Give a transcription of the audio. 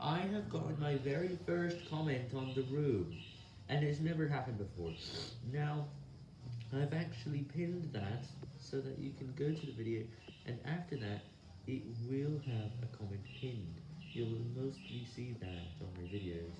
I have gotten my very first comment on the room, and it's never happened before. Now, I've actually pinned that so that you can go to the video, and after that, it will have a comment pinned. You'll mostly see.